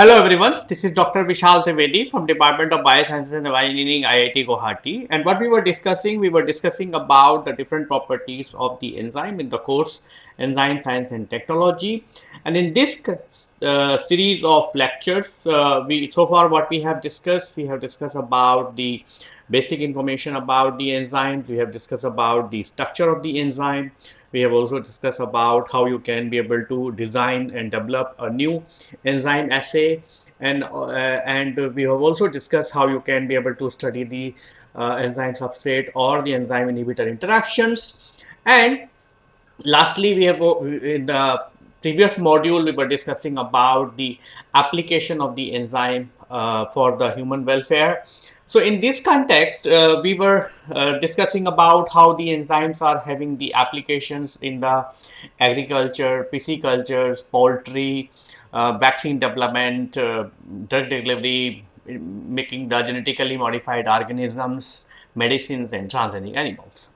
Hello everyone, this is Dr. Vishal Trivedi from Department of Biosciences and Bioengineering IIT Guwahati and what we were discussing, we were discussing about the different properties of the enzyme in the course Enzyme Science and Technology. And in this uh, series of lectures, uh, we so far what we have discussed, we have discussed about the basic information about the enzymes, we have discussed about the structure of the enzyme, we have also discussed about how you can be able to design and develop a new enzyme assay. And uh, and we have also discussed how you can be able to study the uh, enzyme substrate or the enzyme inhibitor interactions. And lastly we have uh, in the previous module we were discussing about the application of the enzyme uh, for the human welfare so in this context, uh, we were uh, discussing about how the enzymes are having the applications in the agriculture, pisciculture, poultry, uh, vaccine development, uh, drug delivery, making the genetically modified organisms, medicines and transgenic animals.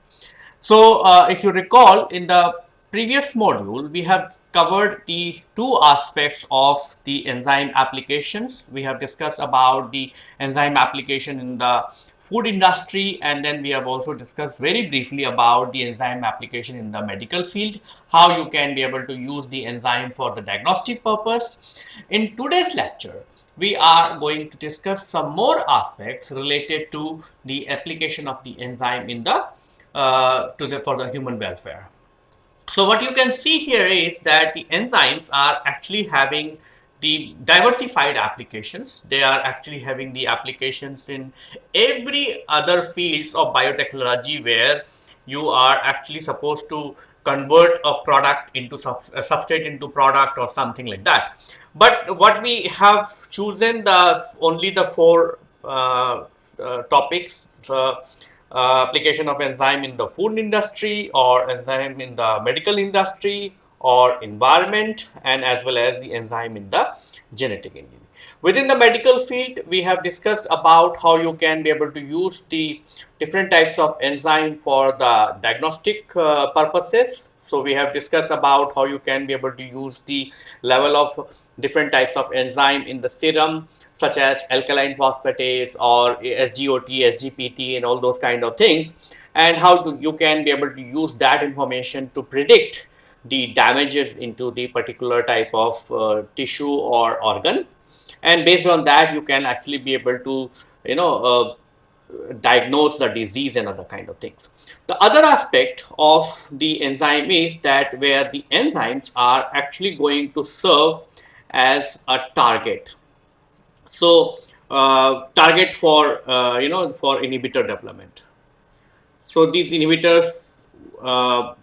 So uh, if you recall in the previous module, we have covered the two aspects of the enzyme applications. We have discussed about the enzyme application in the food industry and then we have also discussed very briefly about the enzyme application in the medical field, how you can be able to use the enzyme for the diagnostic purpose. In today's lecture, we are going to discuss some more aspects related to the application of the enzyme in the uh, to the for the human welfare. So what you can see here is that the enzymes are actually having the diversified applications. They are actually having the applications in every other fields of biotechnology where you are actually supposed to convert a product into sub a substrate into product or something like that. But what we have chosen the only the four uh, uh, topics uh, uh, application of enzyme in the food industry or enzyme in the medical industry or environment and as well as the enzyme in the genetic engineering. Within the medical field, we have discussed about how you can be able to use the different types of enzyme for the diagnostic uh, purposes. So, we have discussed about how you can be able to use the level of different types of enzyme in the serum such as alkaline phosphatase or SGOT, SGPT and all those kind of things and how to, you can be able to use that information to predict the damages into the particular type of uh, tissue or organ and based on that you can actually be able to you know uh, diagnose the disease and other kind of things. The other aspect of the enzyme is that where the enzymes are actually going to serve as a target so uh, target for uh, you know for inhibitor development. So these inhibitors uh,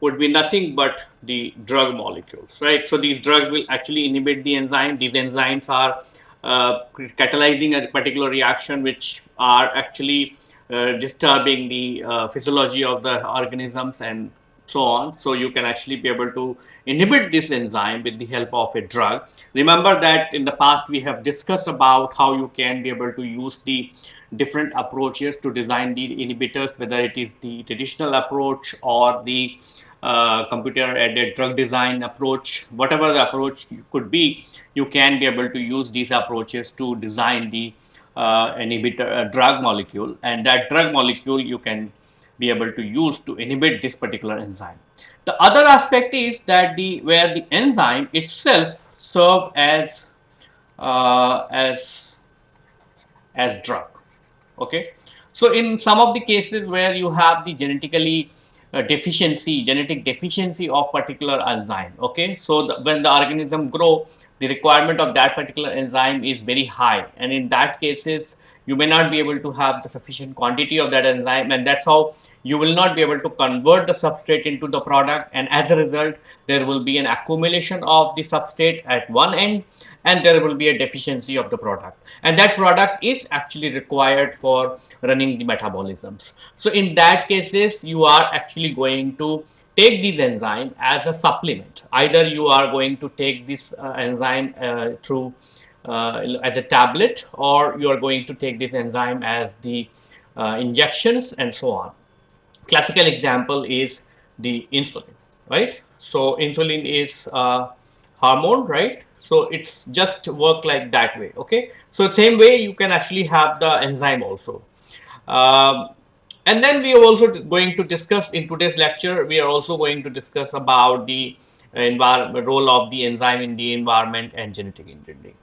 would be nothing but the drug molecules, right? So these drugs will actually inhibit the enzyme. These enzymes are uh, catalyzing a particular reaction which are actually uh, disturbing the uh, physiology of the organisms and so on. So you can actually be able to inhibit this enzyme with the help of a drug. Remember that in the past we have discussed about how you can be able to use the different approaches to design the inhibitors, whether it is the traditional approach or the uh, computer aided drug design approach, whatever the approach could be, you can be able to use these approaches to design the uh, inhibitor uh, drug molecule and that drug molecule you can be able to use to inhibit this particular enzyme. The other aspect is that the where the enzyme itself serve as uh, as as drug. Okay. So in some of the cases where you have the genetically uh, deficiency, genetic deficiency of particular enzyme. Okay. So the, when the organism grow, the requirement of that particular enzyme is very high, and in that cases you may not be able to have the sufficient quantity of that enzyme and that's how you will not be able to convert the substrate into the product. And as a result there will be an accumulation of the substrate at one end and there will be a deficiency of the product. And that product is actually required for running the metabolisms. So in that cases you are actually going to take this enzyme as a supplement. Either you are going to take this uh, enzyme uh, through as a tablet or you are going to take this enzyme as the uh, injections and so on. Classical example is the insulin, right? So insulin is a hormone, right? So it's just work like that way. Okay. So same way you can actually have the enzyme also. Um, and then we are also going to discuss in today's lecture, we are also going to discuss about the role of the enzyme in the environment and genetic engineering.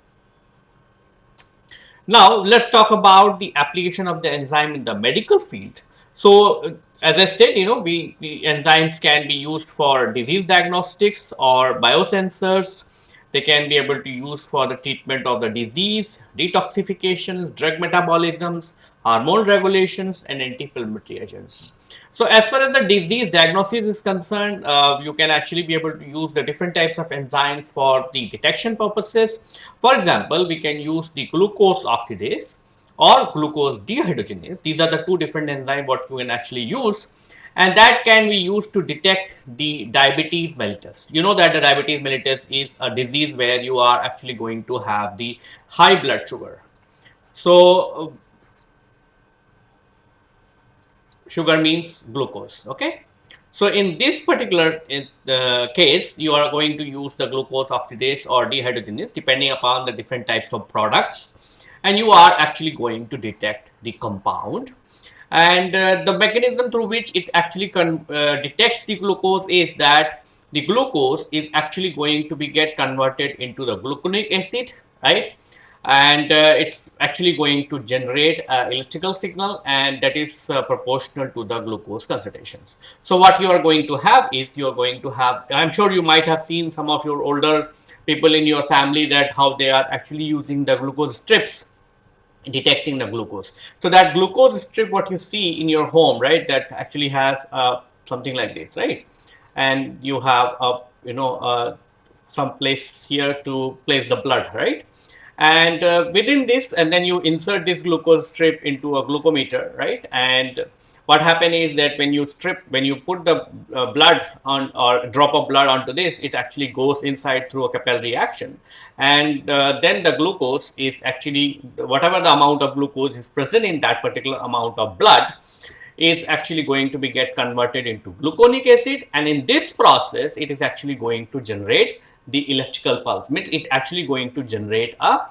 Now, let's talk about the application of the enzyme in the medical field. So, uh, as I said, you know, we, the enzymes can be used for disease diagnostics or biosensors. They can be able to use for the treatment of the disease, detoxifications, drug metabolisms, hormone regulations, and anti-inflammatory agents. So as far as the disease diagnosis is concerned, uh, you can actually be able to use the different types of enzymes for the detection purposes. For example, we can use the glucose oxidase or glucose dehydrogenase. These are the two different enzymes what you can actually use and that can be used to detect the diabetes mellitus. You know that the diabetes mellitus is a disease where you are actually going to have the high blood sugar. So sugar means glucose okay? So in this particular case you are going to use the glucose oxidase or dehydrogenase depending upon the different types of products. And you are actually going to detect the compound. And uh, the mechanism through which it actually uh, detects the glucose is that the glucose is actually going to be get converted into the gluconic acid right and uh, it's actually going to generate an electrical signal and that is uh, proportional to the glucose concentrations. So what you are going to have is you are going to have, I'm sure you might have seen some of your older people in your family that how they are actually using the glucose strips detecting the glucose. So that glucose strip what you see in your home, right, that actually has uh, something like this, right? And you have a, you know, uh, some place here to place the blood, right? And uh, within this and then you insert this glucose strip into a glucometer right? And what happen is that when you strip when you put the uh, blood on or drop of blood onto this it actually goes inside through a capillary action and uh, then the glucose is actually whatever the amount of glucose is present in that particular amount of blood is actually going to be get converted into gluconic acid. And in this process it is actually going to generate the electrical pulse. Means it actually going to generate a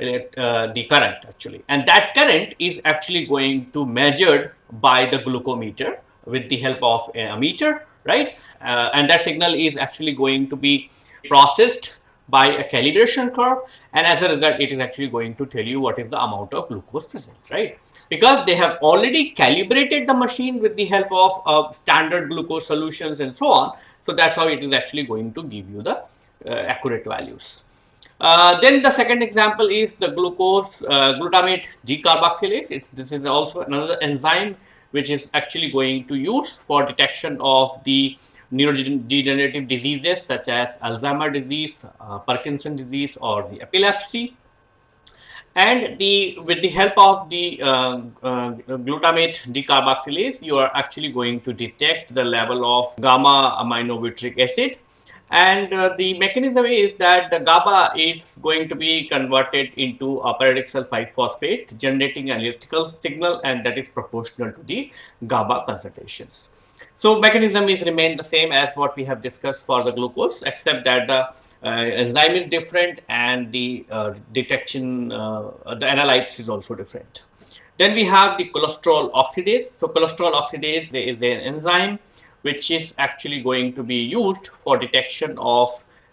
uh, the current actually. And that current is actually going to measured by the glucometer with the help of a meter right? Uh, and that signal is actually going to be processed by a calibration curve. And as a result it is actually going to tell you what is the amount of glucose present right? Because they have already calibrated the machine with the help of uh, standard glucose solutions and so on. So that's how it is actually going to give you the accurate values. Uh, then the second example is the glucose uh, glutamate decarboxylase. It's this is also another enzyme which is actually going to use for detection of the neurodegenerative diseases such as Alzheimer disease, uh, Parkinson disease or the epilepsy. And the with the help of the uh, uh, glutamate decarboxylase, you are actually going to detect the level of gamma aminobutyric acid and uh, the mechanism is that the GABA is going to be converted into a pyridoxal 5-phosphate generating an electrical signal and that is proportional to the GABA concentrations. So, mechanism is remain the same as what we have discussed for the glucose except that the uh, enzyme is different and the uh, detection, uh, the analytes is also different. Then we have the cholesterol oxidase. So, cholesterol oxidase is an enzyme which is actually going to be used for detection of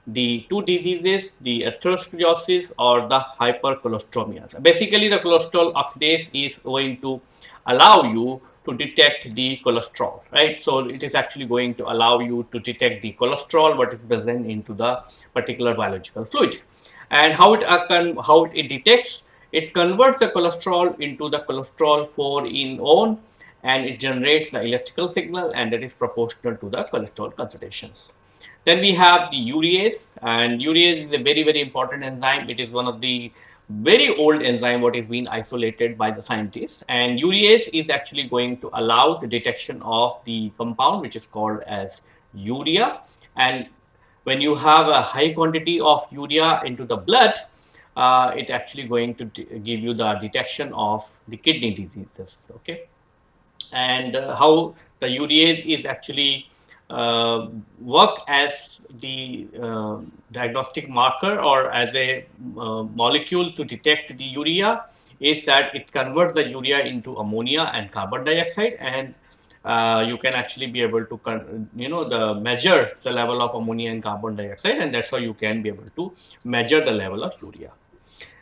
the two diseases, the atherosclerosis or the hypercholesteremia. Basically, the cholesterol oxidase is going to allow you to detect the cholesterol, right? So, it is actually going to allow you to detect the cholesterol what is present into the particular biological fluid. And how it, uh, how it detects, it converts the cholesterol into the cholesterol 4 in own and it generates the electrical signal and that is proportional to the cholesterol concentrations. Then we have the urease and urease is a very very important enzyme. It is one of the very old enzyme what is being isolated by the scientists and urease is actually going to allow the detection of the compound which is called as urea and when you have a high quantity of urea into the blood uh, it actually going to give you the detection of the kidney diseases okay and uh, how the urease is actually uh, work as the uh, diagnostic marker or as a uh, molecule to detect the urea is that it converts the urea into ammonia and carbon dioxide and uh, you can actually be able to you know the measure the level of ammonia and carbon dioxide and that's how you can be able to measure the level of urea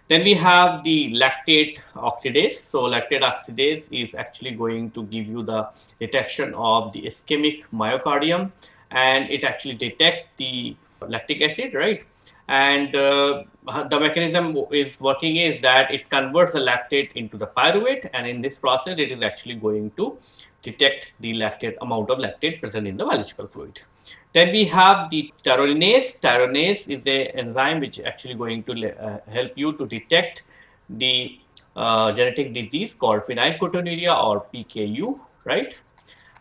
then we have the lactate oxidase. So lactate oxidase is actually going to give you the detection of the ischemic myocardium and it actually detects the lactic acid, right? And uh, the mechanism is working is that it converts the lactate into the pyruvate and in this process it is actually going to detect the lactate amount of lactate present in the biological fluid. Then we have the tyrosinase. Tyrosinase is a enzyme which actually going to uh, help you to detect the uh, genetic disease called phenylketonuria or PKU, right?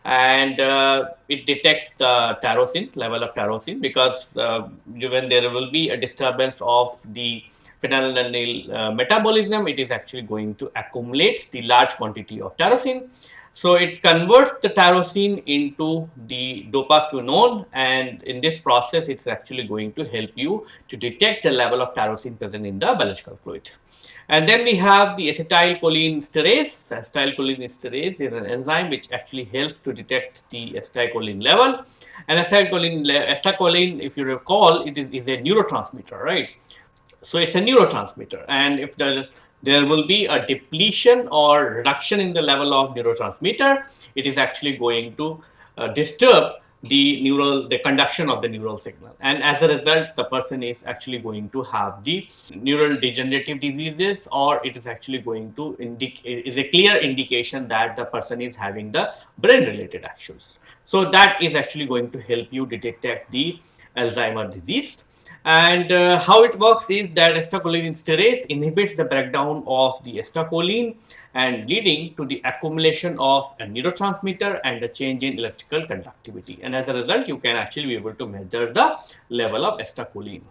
And uh, it detects the tyrosine, level of tyrosine because uh, when there will be a disturbance of the phenylalanine uh, metabolism, it is actually going to accumulate the large quantity of tyrosine so it converts the tyrosine into the dopaquinone and in this process it's actually going to help you to detect the level of tyrosine present in the biological fluid. And then we have the acetylcholine esterase. Acetylcholine esterase is an enzyme which actually helps to detect the acetylcholine level. And acetylcholine, acetylcholine if you recall, it is, is a neurotransmitter, right? So it's a neurotransmitter and if the there will be a depletion or reduction in the level of neurotransmitter, it is actually going to uh, disturb the neural the conduction of the neural signal. And as a result the person is actually going to have the neural degenerative diseases or it is actually going to indicate is a clear indication that the person is having the brain related actions. So that is actually going to help you detect the alzheimer disease and uh, how it works is that acetylcholinesterase inhibits the breakdown of the acetylcholine and leading to the accumulation of a neurotransmitter and a change in electrical conductivity. And as a result, you can actually be able to measure the level of acetylcholine.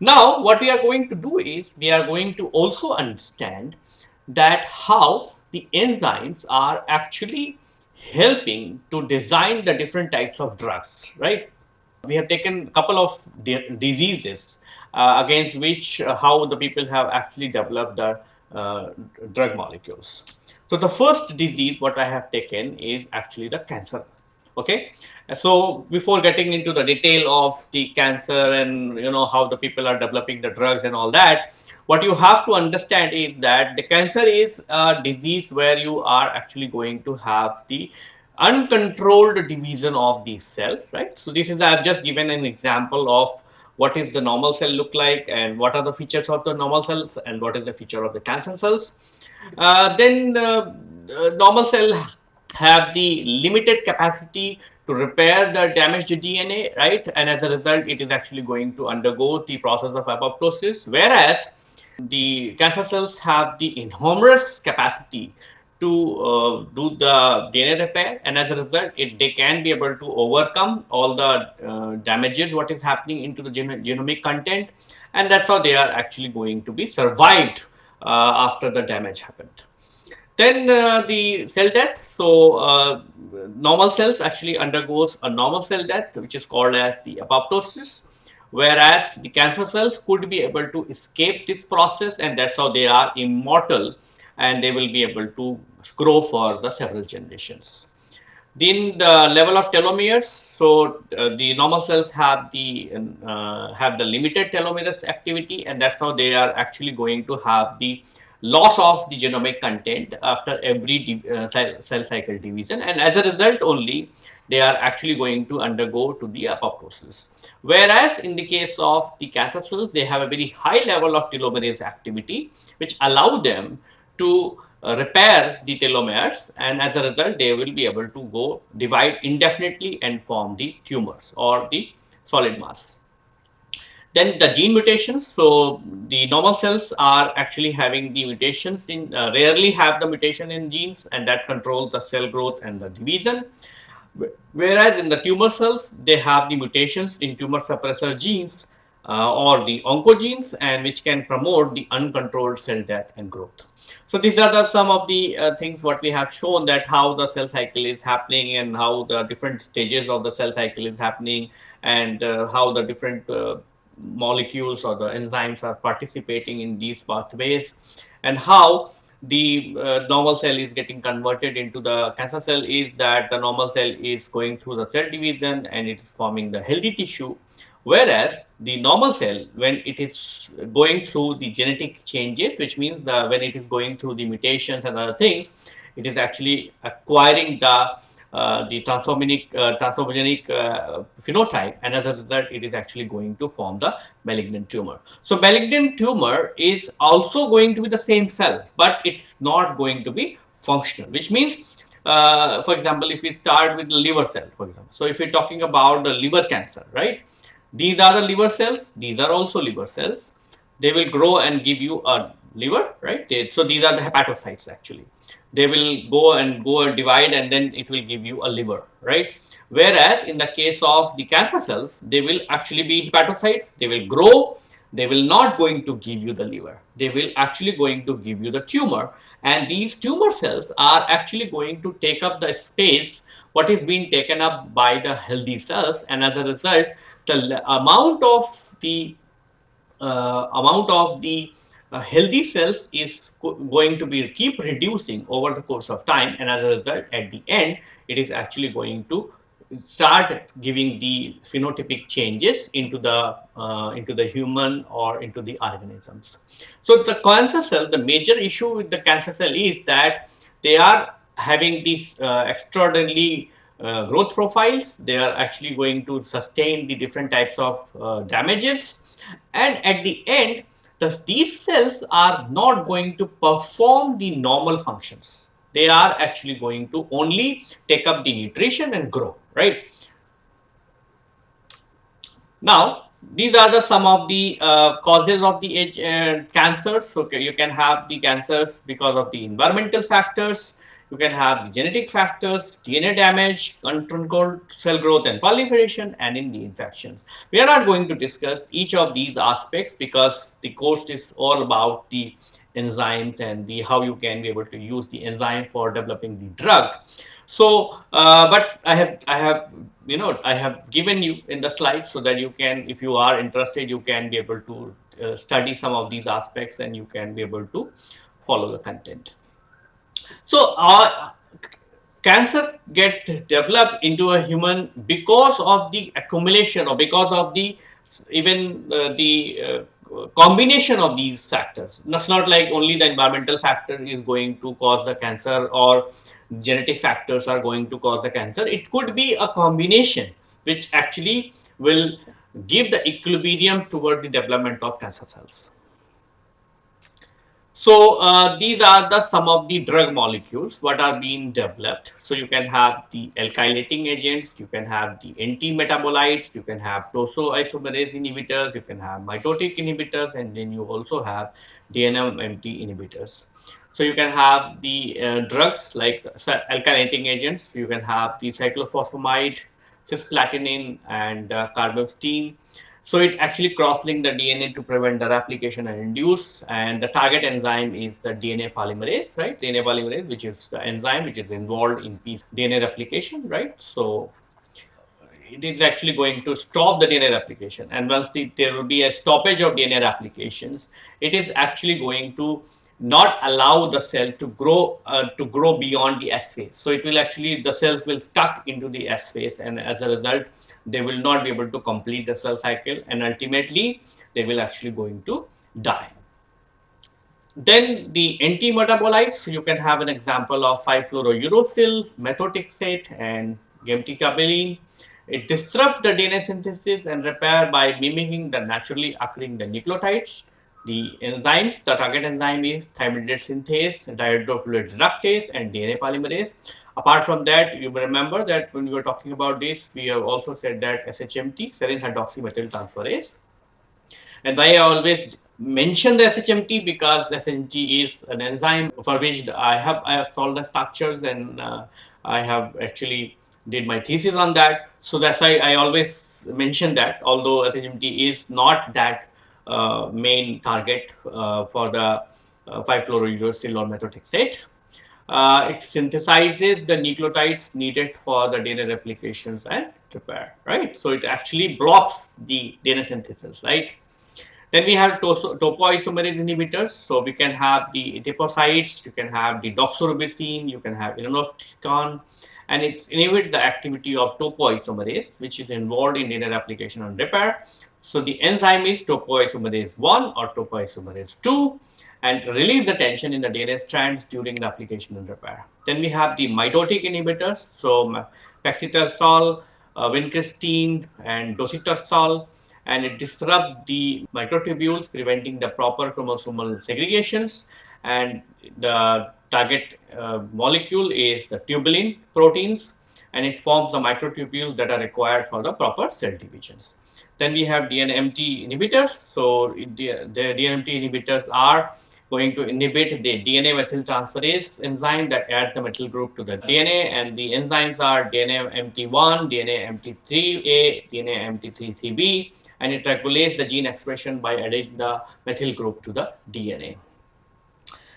Now, what we are going to do is we are going to also understand that how the enzymes are actually helping to design the different types of drugs, right? We have taken a couple of diseases uh, against which uh, how the people have actually developed the uh, drug molecules. So the first disease what I have taken is actually the cancer. Okay, so before getting into the detail of the cancer and you know how the people are developing the drugs and all that, what you have to understand is that the cancer is a disease where you are actually going to have the uncontrolled division of the cell, right? So this is, I have just given an example of what is the normal cell look like and what are the features of the normal cells and what is the feature of the cancer cells. Uh, then uh, normal cell have the limited capacity to repair the damaged DNA, right? And as a result, it is actually going to undergo the process of apoptosis, whereas the cancer cells have the enormous capacity to uh, do the DNA repair and as a result it, they can be able to overcome all the uh, damages what is happening into the gen genomic content and that's how they are actually going to be survived uh, after the damage happened. Then uh, the cell death. So uh, normal cells actually undergoes a normal cell death which is called as the apoptosis whereas the cancer cells could be able to escape this process and that's how they are immortal and they will be able to grow for the several generations. Then the level of telomeres, so uh, the normal cells have the uh, have the limited telomerase activity and that's how they are actually going to have the loss of the genomic content after every uh, cell, cell cycle division and as a result only they are actually going to undergo to the apoptosis. Whereas in the case of the cancer cells, they have a very high level of telomerase activity which allow them to uh, repair the telomeres and as a result they will be able to go divide indefinitely and form the tumors or the solid mass. Then the gene mutations, so the normal cells are actually having the mutations in, uh, rarely have the mutation in genes and that controls the cell growth and the division. Whereas in the tumor cells, they have the mutations in tumor suppressor genes uh, or the oncogenes and which can promote the uncontrolled cell death and growth. So these are the some of the uh, things what we have shown that how the cell cycle is happening and how the different stages of the cell cycle is happening and uh, how the different uh, molecules or the enzymes are participating in these pathways and how the uh, normal cell is getting converted into the cancer cell is that the normal cell is going through the cell division and it is forming the healthy tissue whereas the normal cell when it is going through the genetic changes which means that when it is going through the mutations and other things it is actually acquiring the uh, the transformogenic, uh, transformogenic uh, phenotype and as a result it is actually going to form the malignant tumor. So, malignant tumor is also going to be the same cell, but it's not going to be functional which means uh, for example, if we start with the liver cell for example. So, if we are talking about the liver cancer right, these are the liver cells, these are also liver cells, they will grow and give you a liver right. They, so, these are the hepatocytes actually. They will go and go and divide and then it will give you a liver, right? Whereas in the case of the cancer cells, they will actually be hepatocytes, they will grow, they will not going to give you the liver, they will actually going to give you the tumor. And these tumor cells are actually going to take up the space what is being taken up by the healthy cells and as a result the amount of the uh, amount of the uh, healthy cells is going to be keep reducing over the course of time and as a result at the end it is actually going to start giving the phenotypic changes into the uh, into the human or into the organisms. So, the cancer cell the major issue with the cancer cell is that they are having these uh, extraordinarily growth profiles they are actually going to sustain the different types of uh, damages and at the end Thus, these cells are not going to perform the normal functions. They are actually going to only take up the nutrition and grow, right? Now, these are the some of the uh, causes of the age uh, cancers. So, you can have the cancers because of the environmental factors, you can have genetic factors, DNA damage, uncontrolled cell growth and proliferation and in the infections. We are not going to discuss each of these aspects because the course is all about the enzymes and the how you can be able to use the enzyme for developing the drug. So, uh, but I have I have you know I have given you in the slide so that you can if you are interested you can be able to uh, study some of these aspects and you can be able to follow the content. So, uh, cancer get developed into a human because of the accumulation or because of the even uh, the uh, combination of these factors. It's not like only the environmental factor is going to cause the cancer or genetic factors are going to cause the cancer. It could be a combination which actually will give the equilibrium toward the development of cancer cells. So uh, these are the some of the drug molecules what are being developed. So you can have the alkylating agents, you can have the anti-metabolites, you can have topoisomerase inhibitors, you can have mitotic inhibitors, and then you also have DNMT inhibitors. So you can have the uh, drugs like alkylating agents, you can have the cyclophosphamide, cisplatin, and uh, carbamazepine so it actually cross-link the DNA to prevent the replication and induce and the target enzyme is the DNA polymerase, right? DNA polymerase which is the enzyme which is involved in DNA replication, right? So it is actually going to stop the DNA replication and once the, there will be a stoppage of DNA replications, it is actually going to not allow the cell to grow uh, to grow beyond the S phase. So it will actually the cells will stuck into the S phase and as a result they will not be able to complete the cell cycle and ultimately they will actually going to die. Then the anti-metabolites, you can have an example of 5-fluorouracil, methotrexate and gemcitabine. It disrupts the DNA synthesis and repair by mimicking the naturally occurring the nucleotides. The enzymes, the target enzyme is thymidine synthase, dihydrofolate reductase and DNA polymerase. Apart from that, you remember that when we were talking about this, we have also said that SHMT, serine hydroxymethyl transferase. And why I always mention the SHMT because SHMT is an enzyme for which I have I have solved the structures and uh, I have actually did my thesis on that. So that's why I always mention that, although SHMT is not that main target uh, for the uh, 5-fluorouracil or methotrexate. Uh, it synthesizes the nucleotides needed for the DNA replications and repair, right? So it actually blocks the DNA synthesis, right? Then we have topoisomerase inhibitors. So we can have the etoposide, you can have the doxorubicin, you can have irinotecan, and it inhibits the activity of topoisomerase, which is involved in DNA replication and repair. So the enzyme is topoisomerase 1 or topoisomerase 2 and release the tension in the DNA strands during the application and repair. Then we have the mitotic inhibitors, so paclitaxel, uh, vincristine and docetaxel and it disrupts the microtubules preventing the proper chromosomal segregations and the target uh, molecule is the tubulin proteins and it forms the microtubules that are required for the proper cell divisions. Then we have DNMT inhibitors. So, the, the DNMT inhibitors are going to inhibit the DNA methyltransferase enzyme that adds the methyl group to the DNA and the enzymes are DNA MT1, DNA MT3A, DNA MT33B and it regulates the gene expression by adding the methyl group to the DNA.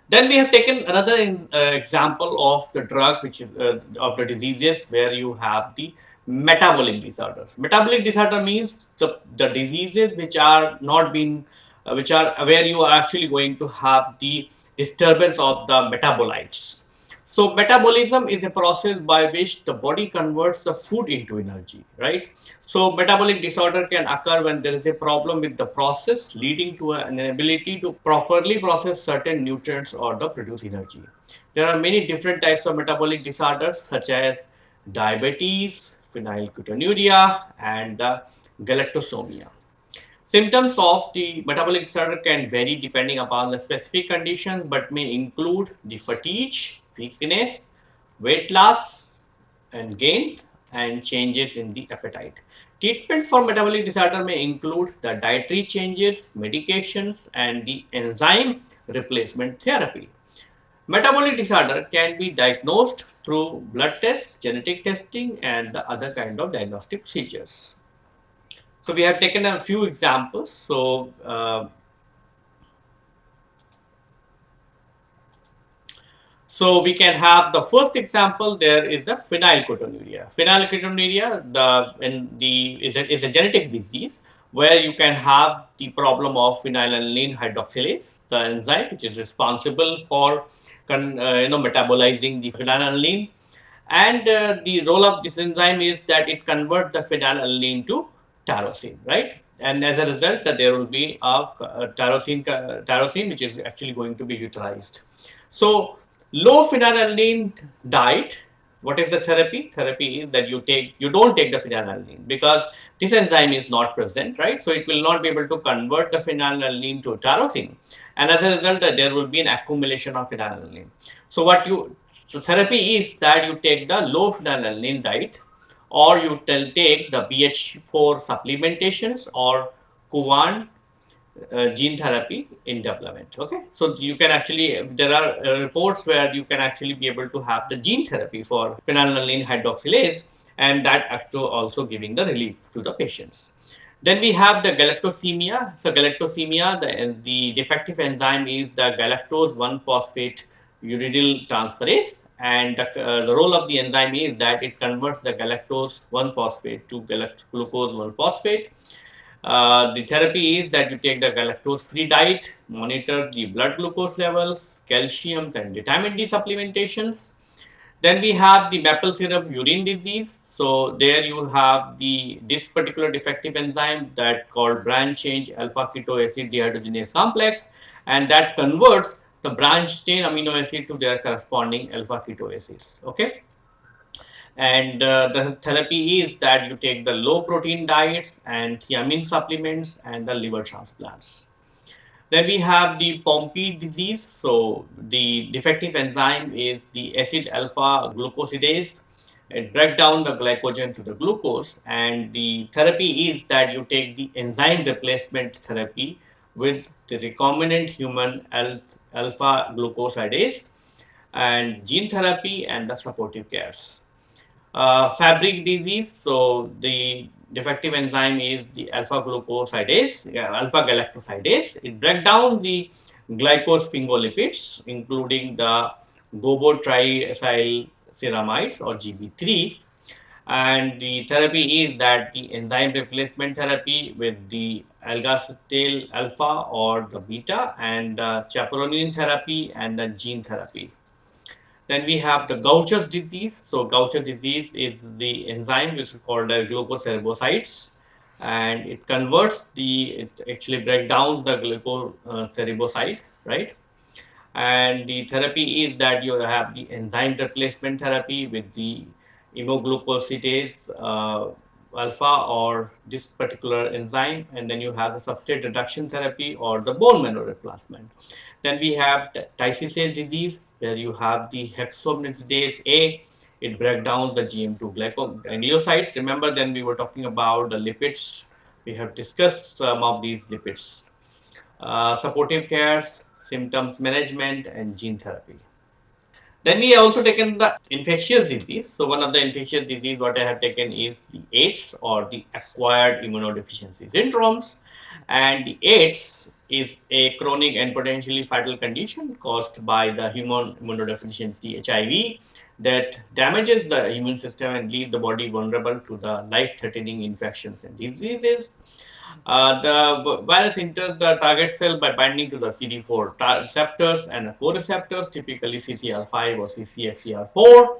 Then we have taken another uh, example of the drug which is uh, of the diseases where you have the metabolic disorders. Metabolic disorder means the, the diseases which are not being uh, which are where you are actually going to have the disturbance of the metabolites. So metabolism is a process by which the body converts the food into energy, right? So metabolic disorder can occur when there is a problem with the process leading to an inability to properly process certain nutrients or the produce energy. There are many different types of metabolic disorders such as diabetes, phenylketonuria and the galactosemia. Symptoms of the metabolic disorder can vary depending upon the specific condition but may include the fatigue, weakness, weight loss and gain and changes in the appetite. Treatment for metabolic disorder may include the dietary changes, medications and the enzyme replacement therapy. Metabolic disorder can be diagnosed through blood tests, genetic testing and the other kind of diagnostic procedures. So we have taken a few examples. So uh, So we can have the first example there is a phenylketonuria. Phenylketonuria the, in the, is, a, is a genetic disease where you can have the problem of phenylalanine hydroxylase, the enzyme which is responsible for uh, you know metabolizing the phenylalanine and uh, the role of this enzyme is that it converts the phenylalanine to tyrosine, right? And as a result that there will be a, tyrosine, tyrosine which is actually going to be utilized. So Low phenylalanine diet, what is the therapy? Therapy is that you take, you don't take the phenylalanine because this enzyme is not present, right? So it will not be able to convert the phenylalanine to tyrosine. And as a result, uh, there will be an accumulation of phenylalanine. So what you, so therapy is that you take the low phenylalanine diet or you take the BH4 supplementations or Kuvan uh, gene therapy in development okay? So you can actually there are uh, reports where you can actually be able to have the gene therapy for phenylalanine hydroxylase and that actually also giving the relief to the patients. Then we have the galactosemia. So galactosemia the, the defective enzyme is the galactose 1 phosphate uridyl transferase and the, uh, the, role of the enzyme is that it converts the galactose 1 phosphate to glucose 1 phosphate uh, the therapy is that you take the galactose-free diet, monitor the blood glucose levels, calcium and vitamin D supplementations. Then we have the maple syrup urine disease. So there you have the this particular defective enzyme that called branch chain alpha keto acid dehydrogenase complex and that converts the branch chain amino acid to their corresponding alpha keto acids. Okay and uh, the therapy is that you take the low protein diets and thiamine supplements and the liver transplants. Then we have the Pompe disease. So the defective enzyme is the acid alpha glucosidase. It breaks down the glycogen to the glucose and the therapy is that you take the enzyme replacement therapy with the recombinant human alpha glucosidase and gene therapy and the supportive cares. Uh, Fabry disease, so the defective enzyme is the alpha glucosidase, yeah, alpha galactosidase. It breaks down the glycosphingolipids, including the gobo-triacyl ceramides or GB3 and the therapy is that the enzyme replacement therapy with the agalsidase alpha or the beta and the chaperone therapy and the gene therapy. Then we have the Gaucher's disease. So Gaucher disease is the enzyme which is called the glucocerebrosidase and it converts the, it actually breaks down the glucocerebroside, right? And the therapy is that you have the enzyme replacement therapy with the imoglucosidase uh, alpha or this particular enzyme and then you have the substrate reduction therapy or the bone marrow replacement. Then we have Tay-Sachs disease where you have the hexokinase A. It breaks down the GM2 glycosaminoglycosides. Remember then we were talking about the lipids. We have discussed some of these lipids. Uh, supportive cares, symptoms management and gene therapy. Then we also taken the infectious disease. So one of the infectious disease what I have taken is the AIDS or the acquired immunodeficiency syndromes. And the AIDS is a chronic and potentially fatal condition caused by the human immunodeficiency HIV that damages the immune system and leaves the body vulnerable to the life-threatening infections and diseases. Uh, the virus enters the target cell by binding to the CD4 receptors and co-receptors, typically CCR5 or CCXCR4.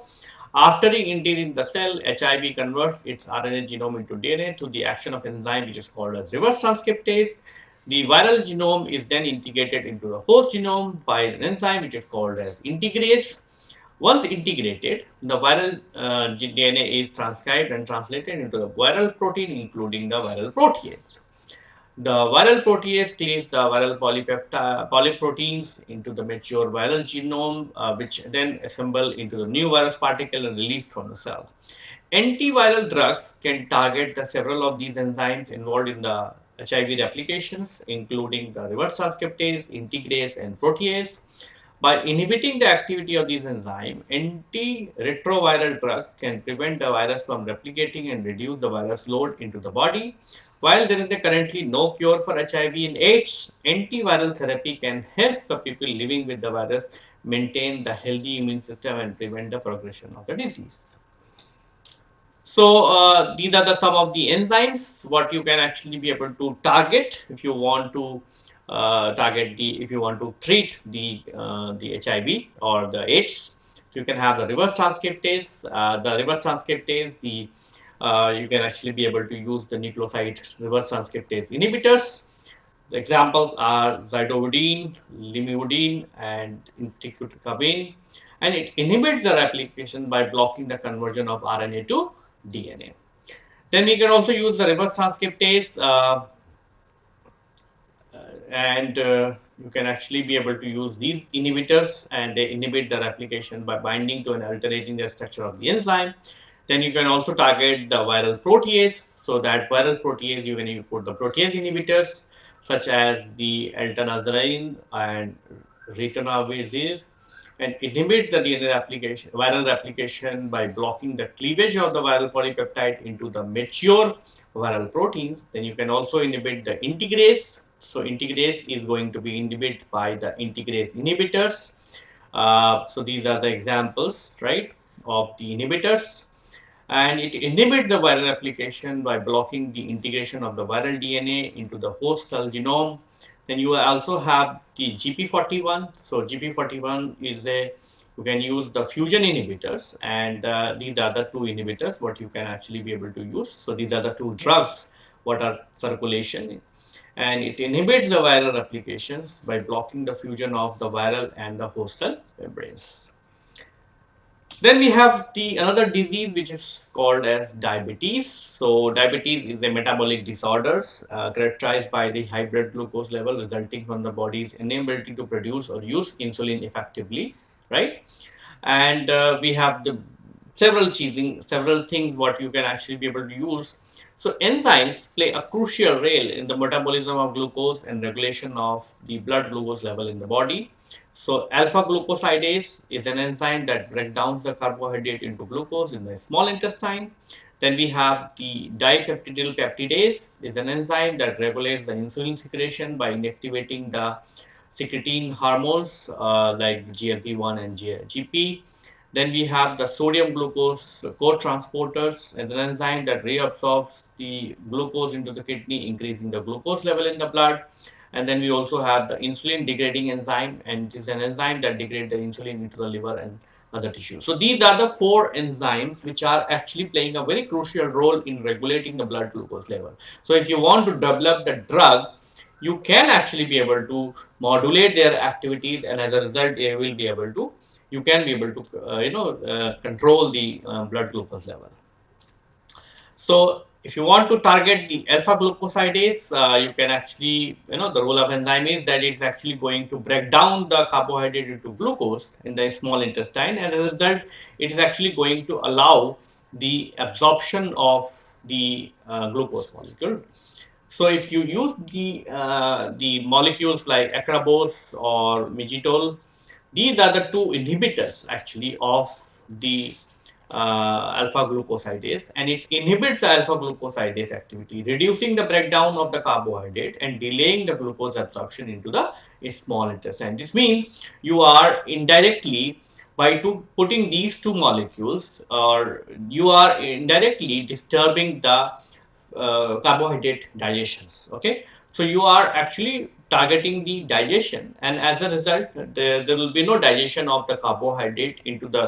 After entering the cell, HIV converts its RNA genome into DNA through the action of enzyme which is called as reverse transcriptase. The viral genome is then integrated into the host genome by an enzyme which is called as integrase. Once integrated, the viral uh, DNA is transcribed and translated into the viral protein including the viral protease. The viral protease cleaves the viral polyproteins into the mature viral genome, uh, which then assemble into the new virus particle and released from the cell. Antiviral drugs can target the several of these enzymes involved in the HIV replications, including the reverse transcriptase, integrase, and protease. By inhibiting the activity of these enzymes, antiretroviral drug can prevent the virus from replicating and reduce the virus load into the body while there is currently no cure for HIV and AIDS, antiviral therapy can help the people living with the virus maintain the healthy immune system and prevent the progression of the disease. So, uh, these are the some of the enzymes what you can actually be able to target if you want to uh, target the if you want to treat the uh, the HIV or the AIDS. So, you can have the reverse transcriptase, uh, the reverse transcriptase, the uh, you can actually be able to use the nucleoside reverse transcriptase inhibitors. The examples are zidovudine, lamivudine, and emtricitabine, and it inhibits the replication by blocking the conversion of RNA to DNA. Then we can also use the reverse transcriptase uh, and uh, you can actually be able to use these inhibitors and they inhibit the replication by binding to and altering the structure of the enzyme. Then you can also target the viral protease. So that viral protease, you can put the protease inhibitors such as the eltanazarine and ritonavir and inhibit the DNA replication, viral replication by blocking the cleavage of the viral polypeptide into the mature viral proteins. Then you can also inhibit the integrase. So integrase is going to be inhibited by the integrase inhibitors. Uh, so these are the examples, right, of the inhibitors and it inhibits the viral replication by blocking the integration of the viral DNA into the host cell genome. Then you also have the GP41. So GP41 is a you can use the fusion inhibitors and uh, these are the two inhibitors what you can actually be able to use. So these are the two drugs what are circulation and it inhibits the viral replications by blocking the fusion of the viral and the host cell membranes. Then we have the another disease which is called as diabetes. So diabetes is a metabolic disorder uh, characterized by the high blood glucose level resulting from the body's inability to produce or use insulin effectively, right? And uh, we have the several cheesing, several things what you can actually be able to use. So enzymes play a crucial role in the metabolism of glucose and regulation of the blood glucose level in the body. So alpha glucosidase is an enzyme that breaks down the carbohydrate into glucose in the small intestine. Then we have the dipeptidyl peptidase is an enzyme that regulates the insulin secretion by inactivating the secretin hormones uh, like GLP-1 and GP. Then we have the sodium glucose co-transporters as an enzyme that reabsorbs the glucose into the kidney, increasing the glucose level in the blood. And then we also have the insulin degrading enzyme, and it is an enzyme that degrades the insulin into the liver and other tissues. So these are the four enzymes which are actually playing a very crucial role in regulating the blood glucose level. So if you want to develop the drug, you can actually be able to modulate their activities and as a result they will be able to you can be able to uh, you know uh, control the uh, blood glucose level. So if you want to target the alpha glucosidase, uh, you can actually, you know, the role of enzyme is that it's actually going to break down the carbohydrate into glucose in the small intestine and as a result, it is actually going to allow the absorption of the uh, glucose molecule. So if you use the, uh, the molecules like acarbose or miglitol, these are the two inhibitors actually of the uh, alpha glucosidase and it inhibits the alpha glucosidase activity, reducing the breakdown of the carbohydrate and delaying the glucose absorption into the small intestine. This means you are indirectly by putting these two molecules or you are indirectly disturbing the uh, carbohydrate digestions okay so you are actually targeting the digestion. And as a result there, there will be no digestion of the carbohydrate into the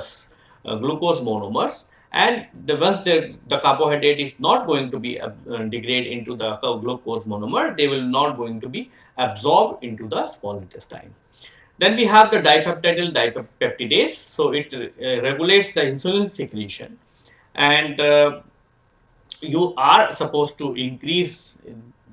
uh, glucose monomers. And the once the, carbohydrate is not going to be uh, degrade into the glucose monomer they will not going to be absorbed into the small intestine. Then we have the dipeptidyl dipeptidase. So it uh, regulates the insulin secretion. And uh, you are supposed to increase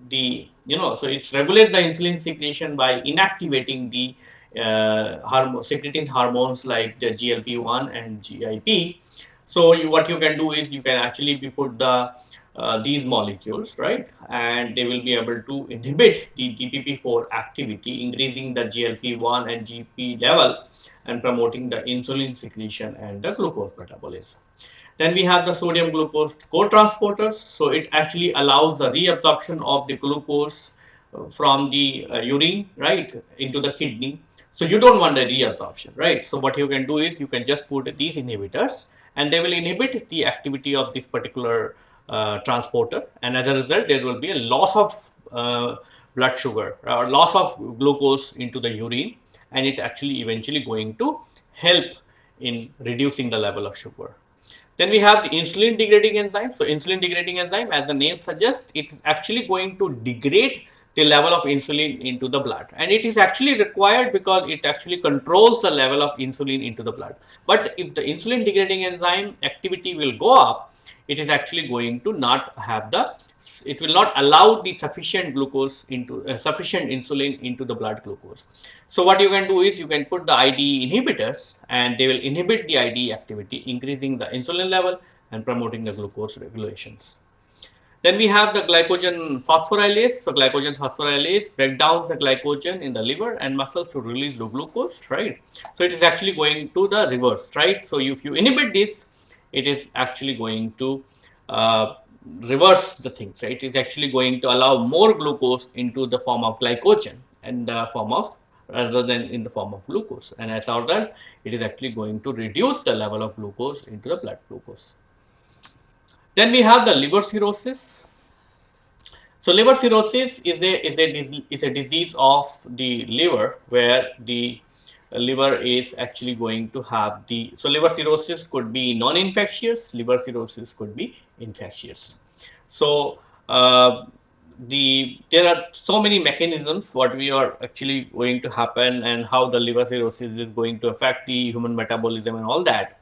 the you know so it regulates the insulin secretion by inactivating the uh, hormone, secreting hormones like the GLP-1 and GIP. So you, what you can do is you can actually be put the uh, these molecules, right? And they will be able to inhibit the DPP4 activity, increasing the GLP-1 and GP level and promoting the insulin secretion and the glucose metabolism. Then we have the sodium glucose co-transporters. So it actually allows the reabsorption of the glucose uh, from the uh, urine, right, into the kidney so you don't want the reabsorption, right? So what you can do is you can just put these inhibitors and they will inhibit the activity of this particular uh, transporter and as a result there will be a loss of uh, blood sugar or loss of glucose into the urine and it actually eventually going to help in reducing the level of sugar. Then we have the insulin degrading enzyme. So insulin degrading enzyme as the name suggests it's actually going to degrade the level of insulin into the blood and it is actually required because it actually controls the level of insulin into the blood but if the insulin degrading enzyme activity will go up it is actually going to not have the it will not allow the sufficient glucose into uh, sufficient insulin into the blood glucose so what you can do is you can put the IDE inhibitors and they will inhibit the IDE activity increasing the insulin level and promoting the glucose regulations then we have the glycogen phosphorylase. So glycogen phosphorylase break down the glycogen in the liver and muscles to release the glucose, right? So it is actually going to the reverse, right? So if you inhibit this, it is actually going to uh, reverse the things, right? It is actually going to allow more glucose into the form of glycogen and the form of rather than in the form of glucose. And as a result, it is actually going to reduce the level of glucose into the blood glucose. Then we have the liver cirrhosis. So liver cirrhosis is a is a is a disease of the liver where the liver is actually going to have the so liver cirrhosis could be non-infectious, liver cirrhosis could be infectious. So uh, the there are so many mechanisms what we are actually going to happen and how the liver cirrhosis is going to affect the human metabolism and all that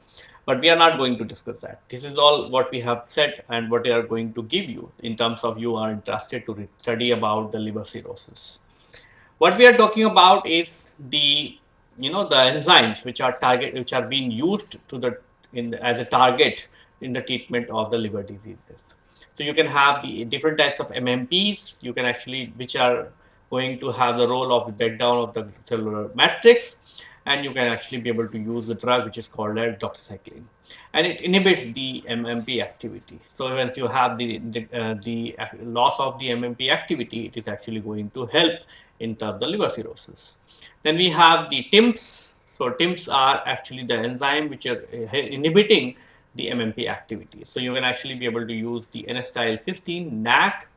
but we are not going to discuss that. This is all what we have said and what we are going to give you in terms of you are interested to study about the liver cirrhosis. What we are talking about is the you know the enzymes which are target which are being used to the in the, as a target in the treatment of the liver diseases. So you can have the different types of MMPs. You can actually, which are going to have the role of the breakdown of the cellular matrix, and you can actually be able to use the drug which is called as doxycycline, and it inhibits the MMP activity. So once you have the the, uh, the loss of the MMP activity, it is actually going to help in terms of liver cirrhosis. Then we have the TIMPs. So TIMPs are actually the enzyme which are uh, inhibiting the MMP activity. So you can actually be able to use the N-acetylcysteine, NAC,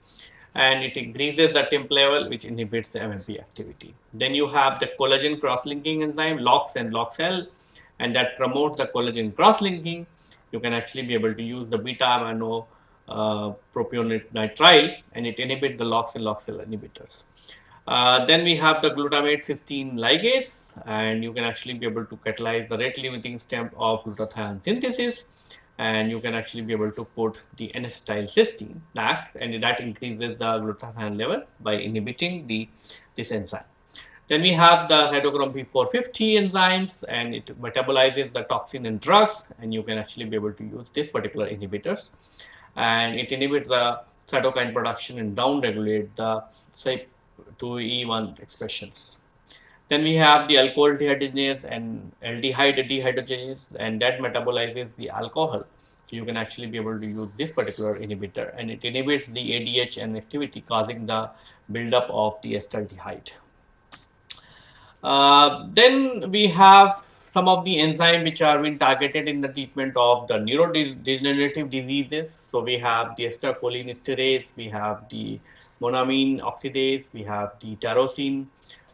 and it increases the TIMP level, which inhibits the MMP activity. Then you have the collagen cross-linking enzyme, LOX and LOXL, and that promotes the collagen cross-linking. You can actually be able to use the beta amino uh, propionitrile, and it inhibits the LOX and LOXL inhibitors. Uh, then we have the glutamate cysteine ligase, and you can actually be able to catalyze the rate limiting step of glutathione synthesis and you can actually be able to put the N-acetyl cysteine back and that increases the glutathione level by inhibiting the this enzyme. Then we have the cytochrome P450 enzymes and it metabolizes the toxin and drugs and you can actually be able to use this particular inhibitors and it inhibits the cytokine production and down regulate the CYP2E1 expressions. Then we have the alcohol dehydrogenase and aldehyde dehydrogenase and that metabolizes the alcohol. So you can actually be able to use this particular inhibitor and it inhibits the ADH and activity causing the buildup of the acetaldehyde. Uh, then we have some of the enzymes which are being targeted in the treatment of the neurodegenerative diseases. So we have the acetylcholinesterase, we have the monoamine oxidase, we have the tyrosine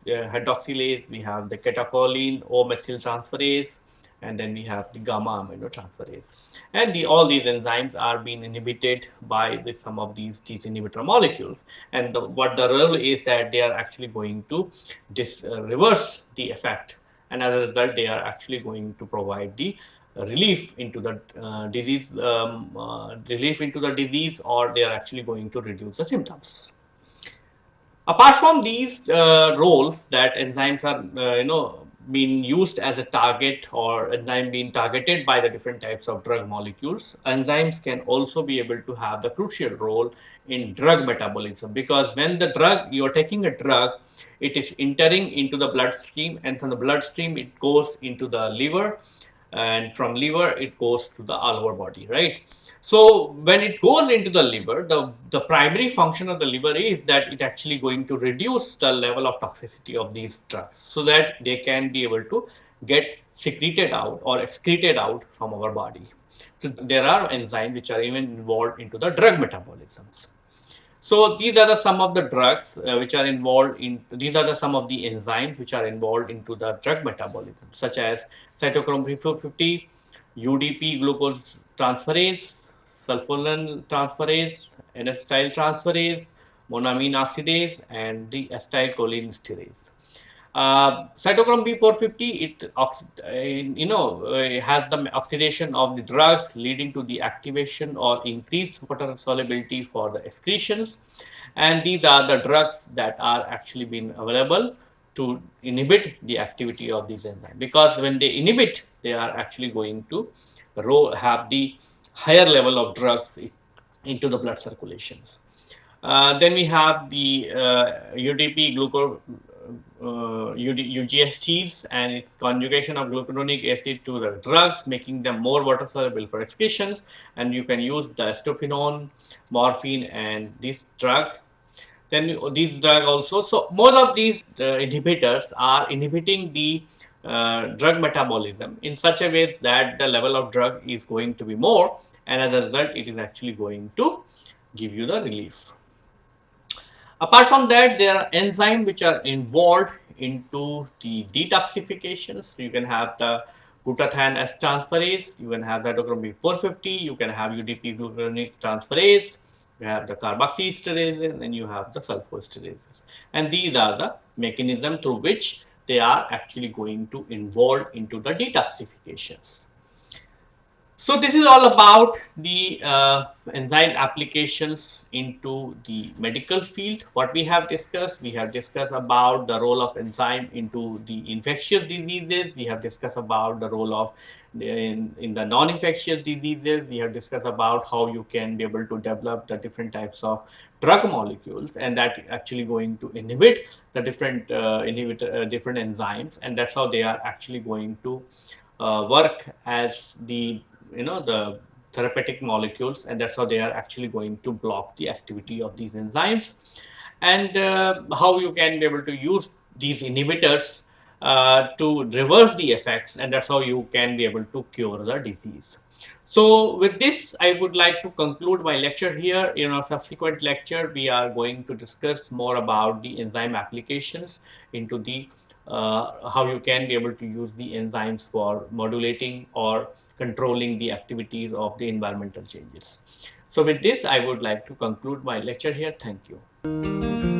uh, hydroxylase, we have the catecholin O-methyltransferase, and then we have the gamma aminotransferase. And the, all these enzymes are being inhibited by the, some of these these inhibitor molecules. And the, what the role is that they are actually going to dis, uh, reverse the effect. And as a result, they are actually going to provide the relief into the uh, disease, um, uh, relief into the disease, or they are actually going to reduce the symptoms. Apart from these uh, roles that enzymes are, uh, you know, being used as a target or enzyme being targeted by the different types of drug molecules, enzymes can also be able to have the crucial role in drug metabolism because when the drug, you are taking a drug, it is entering into the bloodstream and from the bloodstream it goes into the liver and from liver it goes to the all over body, right? So when it goes into the liver, the, the primary function of the liver is that it actually going to reduce the level of toxicity of these drugs so that they can be able to get secreted out or excreted out from our body. So there are enzymes which are even involved into the drug metabolisms. So these are the some of the drugs uh, which are involved in, these are the some of the enzymes which are involved into the drug metabolism such as cytochrome P450, UDP glucose transferase, sulfonyl transferase, N-acetyl transferase, monoamine oxidase, and the acetylcholinesterase. Uh, cytochrome P450, it uh, you know uh, has the oxidation of the drugs leading to the activation or increased water solubility for the excretions, and these are the drugs that are actually being available to inhibit the activity of these enzymes because when they inhibit, they are actually going to have the higher level of drugs into the blood circulations. Uh, then we have the uh, UDP glucose uh, UGSTs and its conjugation of glucuronic acid to the drugs, making them more water soluble for excretions. And you can use the acetophenone, morphine, and this drug. Then these drug also. So most of these uh, inhibitors are inhibiting the uh, drug metabolism in such a way that the level of drug is going to be more and as a result it is actually going to give you the relief. Apart from that there are enzymes which are involved into the detoxifications. So you can have the glutathione S transferase, you can have cytochrome P450, you can have UDP glucuronic transferase, you have the carboxylesterase and then you have the sulfosterases. And these are the mechanism through which they are actually going to involve into the detoxifications. So this is all about the uh, enzyme applications into the medical field. What we have discussed, we have discussed about the role of enzyme into the infectious diseases. We have discussed about the role of in, in the non-infectious diseases. We have discussed about how you can be able to develop the different types of drug molecules and that actually going to inhibit the different uh, inhibit uh, different enzymes and that's how they are actually going to uh, work as the you know the therapeutic molecules and that's how they are actually going to block the activity of these enzymes and uh, how you can be able to use these inhibitors uh, to reverse the effects and that's how you can be able to cure the disease. So with this, I would like to conclude my lecture here. In our subsequent lecture, we are going to discuss more about the enzyme applications into the uh, how you can be able to use the enzymes for modulating or controlling the activities of the environmental changes. So with this, I would like to conclude my lecture here. Thank you.